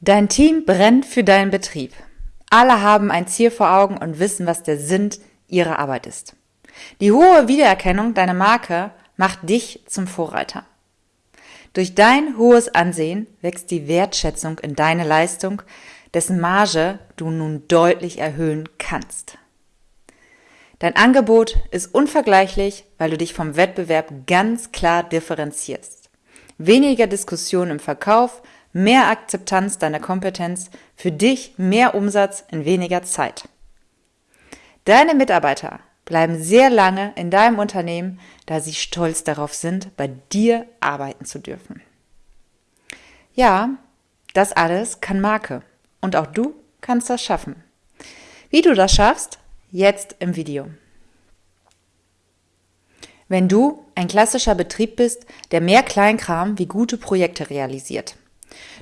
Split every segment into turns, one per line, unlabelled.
Dein Team brennt für deinen Betrieb. Alle haben ein Ziel vor Augen und wissen, was der Sinn ihrer Arbeit ist. Die hohe Wiedererkennung deiner Marke macht dich zum Vorreiter. Durch dein hohes Ansehen wächst die Wertschätzung in deine Leistung, dessen Marge du nun deutlich erhöhen kannst. Dein Angebot ist unvergleichlich, weil du dich vom Wettbewerb ganz klar differenzierst. Weniger Diskussion im Verkauf, mehr Akzeptanz deiner Kompetenz, für dich mehr Umsatz in weniger Zeit. Deine Mitarbeiter bleiben sehr lange in deinem Unternehmen, da sie stolz darauf sind, bei dir arbeiten zu dürfen. Ja, das alles kann Marke und auch du kannst das schaffen. Wie du das schaffst, jetzt im Video. Wenn du ein klassischer Betrieb bist, der mehr Kleinkram wie gute Projekte realisiert,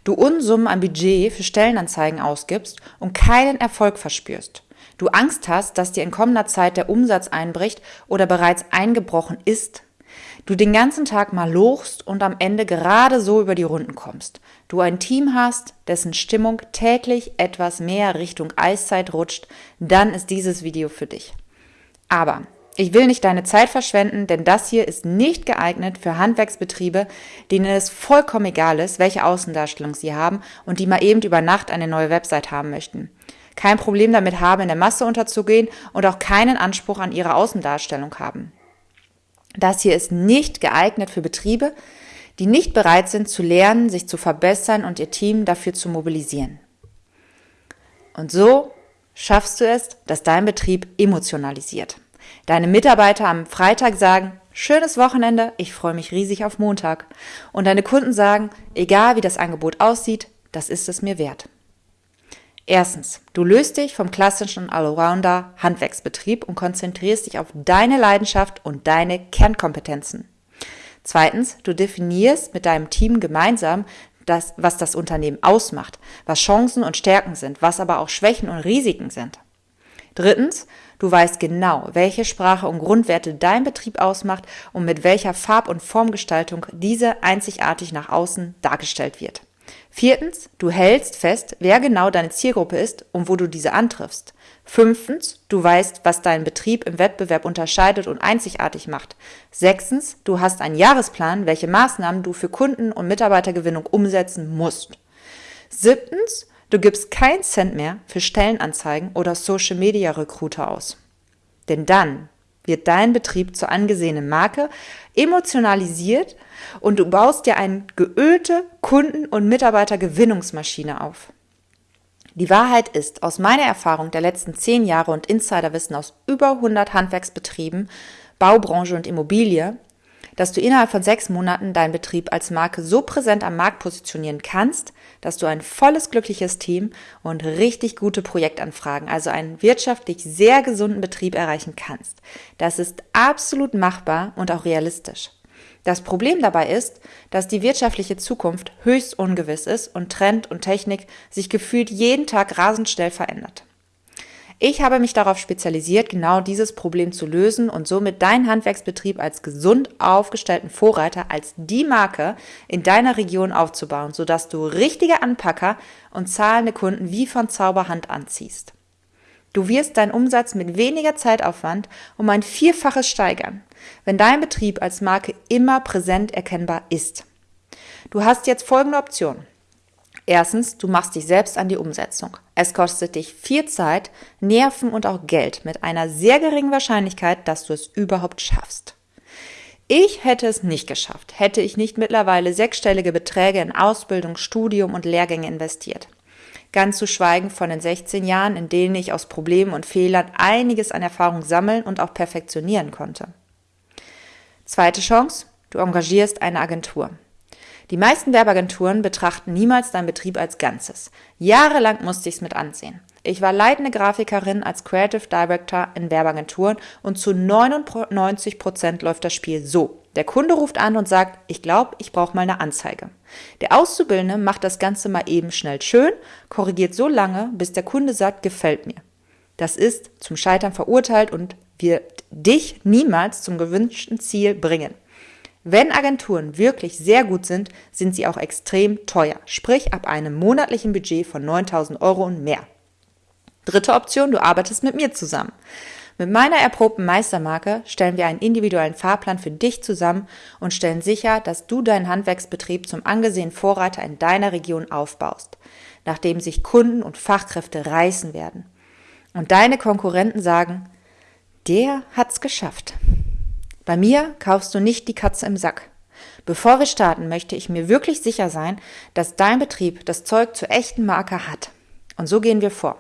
du Unsummen an Budget für Stellenanzeigen ausgibst und keinen Erfolg verspürst, du Angst hast, dass dir in kommender Zeit der Umsatz einbricht oder bereits eingebrochen ist, du den ganzen Tag mal lochst und am Ende gerade so über die Runden kommst, du ein Team hast, dessen Stimmung täglich etwas mehr Richtung Eiszeit rutscht, dann ist dieses Video für dich. Aber ich will nicht deine Zeit verschwenden, denn das hier ist nicht geeignet für Handwerksbetriebe, denen es vollkommen egal ist, welche Außendarstellung sie haben und die mal eben über Nacht eine neue Website haben möchten. Kein Problem damit haben, in der Masse unterzugehen und auch keinen Anspruch an ihre Außendarstellung haben. Das hier ist nicht geeignet für Betriebe, die nicht bereit sind zu lernen, sich zu verbessern und ihr Team dafür zu mobilisieren. Und so schaffst du es, dass dein Betrieb emotionalisiert deine Mitarbeiter am Freitag sagen, schönes Wochenende, ich freue mich riesig auf Montag. Und deine Kunden sagen, egal wie das Angebot aussieht, das ist es mir wert. Erstens, du löst dich vom klassischen Allrounder Handwerksbetrieb und konzentrierst dich auf deine Leidenschaft und deine Kernkompetenzen. Zweitens, du definierst mit deinem Team gemeinsam, das, was das Unternehmen ausmacht, was Chancen und Stärken sind, was aber auch Schwächen und Risiken sind. Drittens, du weißt genau, welche Sprache und Grundwerte dein Betrieb ausmacht und mit welcher Farb- und Formgestaltung diese einzigartig nach außen dargestellt wird. Viertens, du hältst fest, wer genau deine Zielgruppe ist und wo du diese antriffst. Fünftens, du weißt, was deinen Betrieb im Wettbewerb unterscheidet und einzigartig macht. Sechstens, du hast einen Jahresplan, welche Maßnahmen du für Kunden- und Mitarbeitergewinnung umsetzen musst. Siebtens, Du gibst keinen Cent mehr für Stellenanzeigen oder Social Media Recruiter aus. Denn dann wird dein Betrieb zur angesehenen Marke, emotionalisiert und du baust dir eine geölte Kunden- und Mitarbeitergewinnungsmaschine auf. Die Wahrheit ist, aus meiner Erfahrung der letzten zehn Jahre und Insiderwissen aus über 100 Handwerksbetrieben, Baubranche und Immobilie, dass du innerhalb von sechs Monaten deinen Betrieb als Marke so präsent am Markt positionieren kannst, dass du ein volles, glückliches Team und richtig gute Projektanfragen, also einen wirtschaftlich sehr gesunden Betrieb erreichen kannst. Das ist absolut machbar und auch realistisch. Das Problem dabei ist, dass die wirtschaftliche Zukunft höchst ungewiss ist und Trend und Technik sich gefühlt jeden Tag rasend schnell verändert. Ich habe mich darauf spezialisiert, genau dieses Problem zu lösen und somit deinen Handwerksbetrieb als gesund aufgestellten Vorreiter, als die Marke in deiner Region aufzubauen, sodass du richtige Anpacker und zahlende Kunden wie von Zauberhand anziehst. Du wirst deinen Umsatz mit weniger Zeitaufwand um ein Vierfaches steigern, wenn dein Betrieb als Marke immer präsent erkennbar ist. Du hast jetzt folgende Option. Erstens, du machst dich selbst an die Umsetzung. Es kostet dich viel Zeit, Nerven und auch Geld mit einer sehr geringen Wahrscheinlichkeit, dass du es überhaupt schaffst. Ich hätte es nicht geschafft, hätte ich nicht mittlerweile sechsstellige Beträge in Ausbildung, Studium und Lehrgänge investiert. Ganz zu schweigen von den 16 Jahren, in denen ich aus Problemen und Fehlern einiges an Erfahrung sammeln und auch perfektionieren konnte. Zweite Chance, du engagierst eine Agentur. Die meisten Werbeagenturen betrachten niemals deinen Betrieb als Ganzes. Jahrelang musste ich es mit ansehen. Ich war leitende Grafikerin als Creative Director in Werbeagenturen und zu 99 Prozent läuft das Spiel so. Der Kunde ruft an und sagt, ich glaube, ich brauche mal eine Anzeige. Der Auszubildende macht das Ganze mal eben schnell schön, korrigiert so lange, bis der Kunde sagt, gefällt mir. Das ist zum Scheitern verurteilt und wird dich niemals zum gewünschten Ziel bringen. Wenn Agenturen wirklich sehr gut sind, sind sie auch extrem teuer, sprich ab einem monatlichen Budget von 9000 Euro und mehr. Dritte Option, du arbeitest mit mir zusammen. Mit meiner erprobten Meistermarke stellen wir einen individuellen Fahrplan für dich zusammen und stellen sicher, dass du deinen Handwerksbetrieb zum angesehenen Vorreiter in deiner Region aufbaust, nachdem sich Kunden und Fachkräfte reißen werden. Und deine Konkurrenten sagen, der hat's geschafft. Bei mir kaufst du nicht die Katze im Sack. Bevor wir starten, möchte ich mir wirklich sicher sein, dass dein Betrieb das Zeug zur echten Marke hat. Und so gehen wir vor.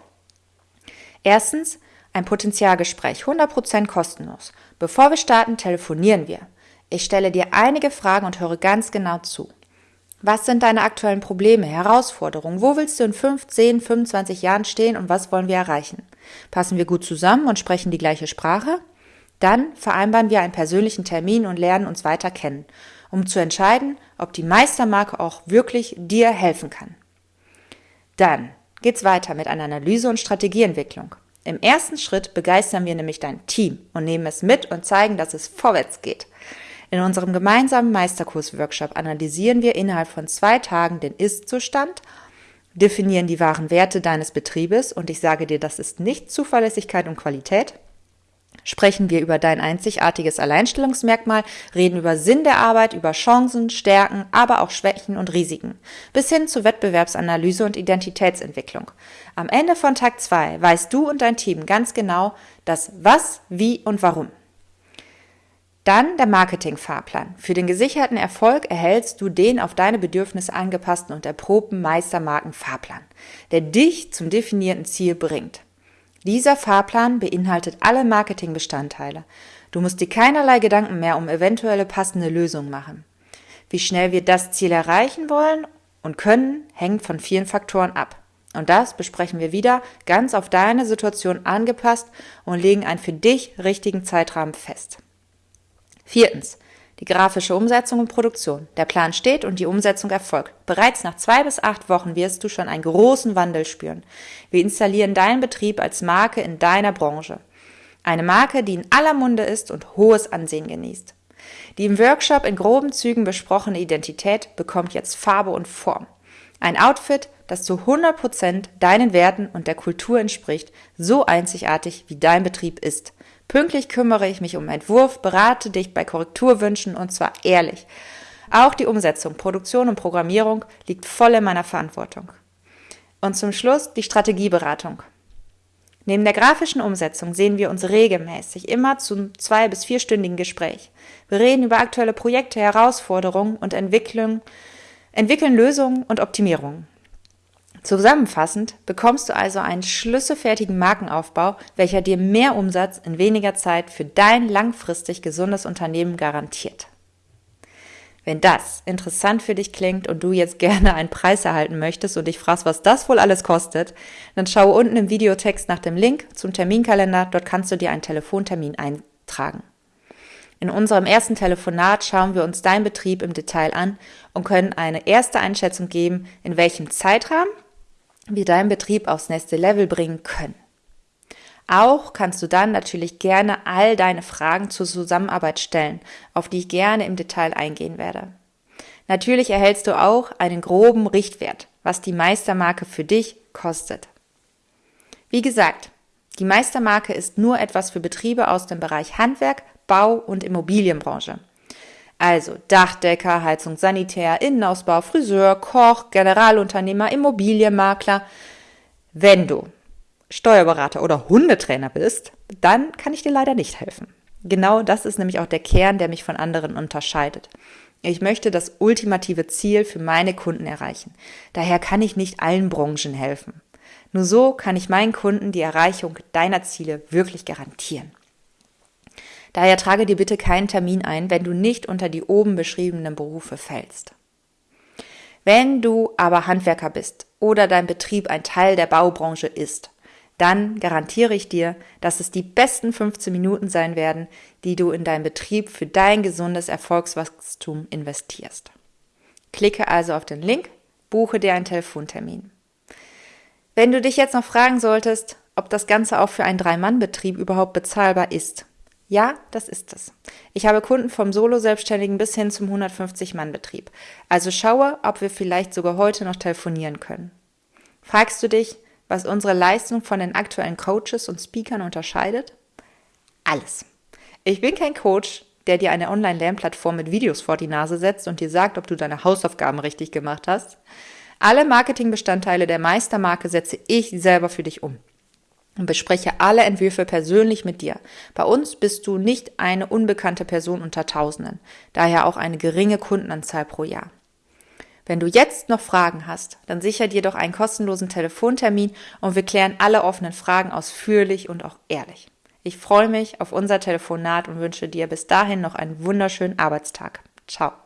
Erstens ein Potenzialgespräch, 100% kostenlos. Bevor wir starten, telefonieren wir. Ich stelle dir einige Fragen und höre ganz genau zu. Was sind deine aktuellen Probleme, Herausforderungen? Wo willst du in 5, 10, 25 Jahren stehen und was wollen wir erreichen? Passen wir gut zusammen und sprechen die gleiche Sprache? Dann vereinbaren wir einen persönlichen Termin und lernen uns weiter kennen, um zu entscheiden, ob die Meistermarke auch wirklich dir helfen kann. Dann geht's weiter mit einer Analyse und Strategieentwicklung. Im ersten Schritt begeistern wir nämlich dein Team und nehmen es mit und zeigen, dass es vorwärts geht. In unserem gemeinsamen Meisterkurs-Workshop analysieren wir innerhalb von zwei Tagen den Ist-Zustand, definieren die wahren Werte deines Betriebes und ich sage dir, das ist nicht Zuverlässigkeit und Qualität, sprechen wir über dein einzigartiges Alleinstellungsmerkmal, reden über Sinn der Arbeit, über Chancen, Stärken, aber auch Schwächen und Risiken, bis hin zu Wettbewerbsanalyse und Identitätsentwicklung. Am Ende von Tag 2 weißt du und dein Team ganz genau das Was, Wie und Warum. Dann der Marketingfahrplan. Für den gesicherten Erfolg erhältst du den auf deine Bedürfnisse angepassten und erprobten Meistermarken-Fahrplan, der dich zum definierten Ziel bringt. Dieser Fahrplan beinhaltet alle Marketingbestandteile. Du musst dir keinerlei Gedanken mehr um eventuelle passende Lösungen machen. Wie schnell wir das Ziel erreichen wollen und können, hängt von vielen Faktoren ab. Und das besprechen wir wieder ganz auf deine Situation angepasst und legen einen für dich richtigen Zeitrahmen fest. Viertens. Die grafische Umsetzung und Produktion. Der Plan steht und die Umsetzung erfolgt. Bereits nach zwei bis acht Wochen wirst du schon einen großen Wandel spüren. Wir installieren deinen Betrieb als Marke in deiner Branche. Eine Marke, die in aller Munde ist und hohes Ansehen genießt. Die im Workshop in groben Zügen besprochene Identität bekommt jetzt Farbe und Form. Ein Outfit, das zu 100 Prozent deinen Werten und der Kultur entspricht, so einzigartig wie dein Betrieb ist. Pünktlich kümmere ich mich um Entwurf, berate dich bei Korrekturwünschen und zwar ehrlich. Auch die Umsetzung, Produktion und Programmierung liegt voll in meiner Verantwortung. Und zum Schluss die Strategieberatung. Neben der grafischen Umsetzung sehen wir uns regelmäßig immer zum zwei- bis vierstündigen Gespräch. Wir reden über aktuelle Projekte, Herausforderungen und Entwicklung, entwickeln Lösungen und Optimierungen. Zusammenfassend bekommst du also einen schlüsselfertigen Markenaufbau, welcher dir mehr Umsatz in weniger Zeit für dein langfristig gesundes Unternehmen garantiert. Wenn das interessant für dich klingt und du jetzt gerne einen Preis erhalten möchtest und dich fragst, was das wohl alles kostet, dann schaue unten im Videotext nach dem Link zum Terminkalender. Dort kannst du dir einen Telefontermin eintragen. In unserem ersten Telefonat schauen wir uns deinen Betrieb im Detail an und können eine erste Einschätzung geben, in welchem Zeitrahmen wir deinen Betrieb aufs nächste Level bringen können. Auch kannst du dann natürlich gerne all deine Fragen zur Zusammenarbeit stellen, auf die ich gerne im Detail eingehen werde. Natürlich erhältst du auch einen groben Richtwert, was die Meistermarke für dich kostet. Wie gesagt, die Meistermarke ist nur etwas für Betriebe aus dem Bereich Handwerk, Bau und Immobilienbranche. Also Dachdecker, Heizung, Sanitär, Innenausbau, Friseur, Koch, Generalunternehmer, Immobilienmakler. Wenn du Steuerberater oder Hundetrainer bist, dann kann ich dir leider nicht helfen. Genau das ist nämlich auch der Kern, der mich von anderen unterscheidet. Ich möchte das ultimative Ziel für meine Kunden erreichen. Daher kann ich nicht allen Branchen helfen. Nur so kann ich meinen Kunden die Erreichung deiner Ziele wirklich garantieren. Daher trage dir bitte keinen Termin ein, wenn du nicht unter die oben beschriebenen Berufe fällst. Wenn du aber Handwerker bist oder dein Betrieb ein Teil der Baubranche ist, dann garantiere ich dir, dass es die besten 15 Minuten sein werden, die du in deinen Betrieb für dein gesundes Erfolgswachstum investierst. Klicke also auf den Link, buche dir einen Telefontermin. Wenn du dich jetzt noch fragen solltest, ob das Ganze auch für einen Drei-Mann-Betrieb überhaupt bezahlbar ist, Ja, das ist es. Ich habe Kunden vom Solo-Selbstständigen bis hin zum 150-Mann-Betrieb. Also schaue, ob wir vielleicht sogar heute noch telefonieren können. Fragst du dich, was unsere Leistung von den aktuellen Coaches und Speakern unterscheidet? Alles. Ich bin kein Coach, der dir eine Online-Lernplattform mit Videos vor die Nase setzt und dir sagt, ob du deine Hausaufgaben richtig gemacht hast. Alle Marketingbestandteile der Meistermarke setze ich selber für dich um und bespreche alle Entwürfe persönlich mit dir. Bei uns bist du nicht eine unbekannte Person unter Tausenden, daher auch eine geringe Kundenanzahl pro Jahr. Wenn du jetzt noch Fragen hast, dann sicher dir doch einen kostenlosen Telefontermin und wir klären alle offenen Fragen ausführlich und auch ehrlich. Ich freue mich auf unser Telefonat und wünsche dir bis dahin noch einen wunderschönen Arbeitstag. Ciao.